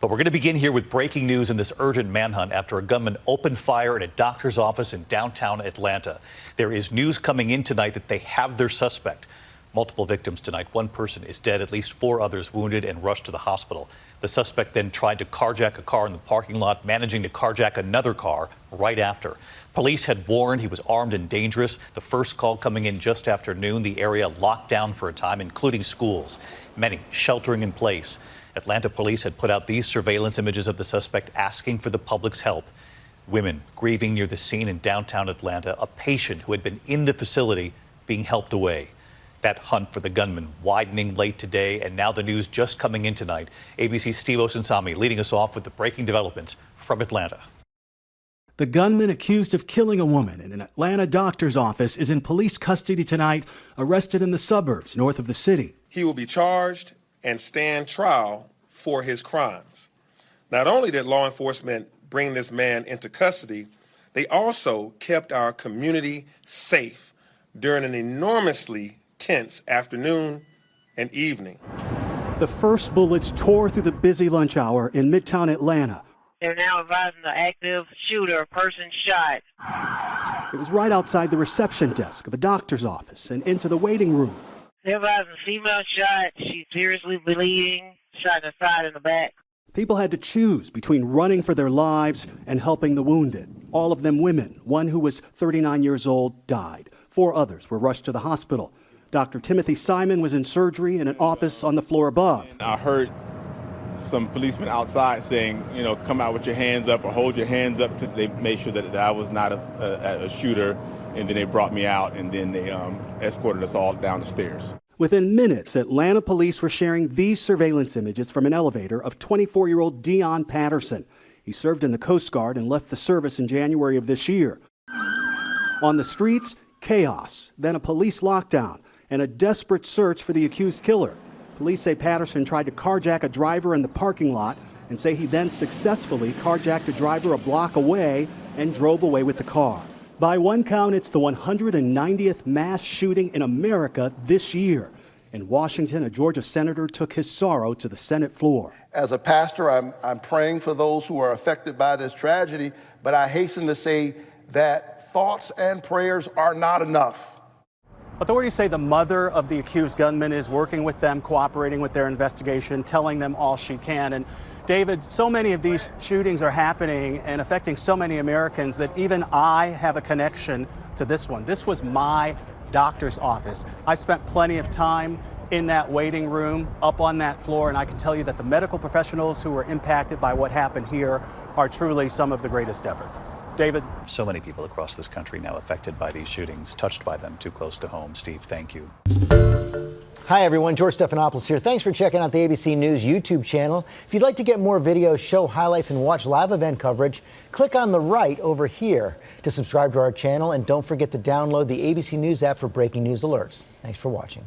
But we're going to begin here with breaking news in this urgent manhunt after a gunman opened fire at a doctor's office in downtown Atlanta. There is news coming in tonight that they have their suspect. Multiple victims tonight. One person is dead, at least four others wounded and rushed to the hospital. The suspect then tried to carjack a car in the parking lot, managing to carjack another car right after. Police had warned he was armed and dangerous. The first call coming in just after noon, the area locked down for a time, including schools, many sheltering in place. Atlanta police had put out these surveillance images of the suspect asking for the public's help. Women grieving near the scene in downtown Atlanta, a patient who had been in the facility being helped away. That hunt for the gunman widening late today, and now the news just coming in tonight. ABC's Steve Osunsami leading us off with the breaking developments from Atlanta. The gunman accused of killing a woman in an Atlanta doctor's office is in police custody tonight, arrested in the suburbs north of the city. He will be charged and stand trial for his crimes. Not only did law enforcement bring this man into custody, they also kept our community safe during an enormously tense afternoon and evening. The first bullets tore through the busy lunch hour in midtown Atlanta. They're now advising the active shooter, person shot. It was right outside the reception desk of a doctor's office and into the waiting room. They're advising female shot. She's seriously bleeding, shot in the side and the back. People had to choose between running for their lives and helping the wounded. All of them women. One who was 39 years old died. Four others were rushed to the hospital. Dr. Timothy Simon was in surgery in an office on the floor above. I heard some policemen outside saying, you know, come out with your hands up or hold your hands up. They made sure that, that I was not a, a, a, shooter, and then they brought me out, and then they um, escorted us all down the stairs. Within minutes, Atlanta police were sharing these surveillance images from an elevator of 24 year old Deion Patterson. He served in the Coast Guard and left the service in January of this year. On the streets, chaos, then a police lockdown and a desperate search for the accused killer. Police say Patterson tried to carjack a driver in the parking lot and say he then successfully carjacked a driver a block away and drove away with the car. By one count, it's the 190th mass shooting in America this year. In Washington, a Georgia senator took his sorrow to the Senate floor. As a pastor, I'm, I'm praying for those who are affected by this tragedy, but I hasten to say that thoughts and prayers are not enough. Authorities say the mother of the accused gunman is working with them, cooperating with their investigation, telling them all she can. And David, so many of these shootings are happening and affecting so many Americans that even I have a connection to this one. This was my doctor's office. I spent plenty of time in that waiting room, up on that floor, and I can tell you that the medical professionals who were impacted by what happened here are truly some of the greatest ever. David. So many people across this country now affected by these shootings, touched by them too close to home. Steve, thank you. Hi, everyone. George Stephanopoulos here. Thanks for checking out the ABC News YouTube channel. If you'd like to get more videos, show highlights, and watch live event coverage, click on the right over here to subscribe to our channel. And don't forget to download the ABC News app for breaking news alerts. Thanks for watching.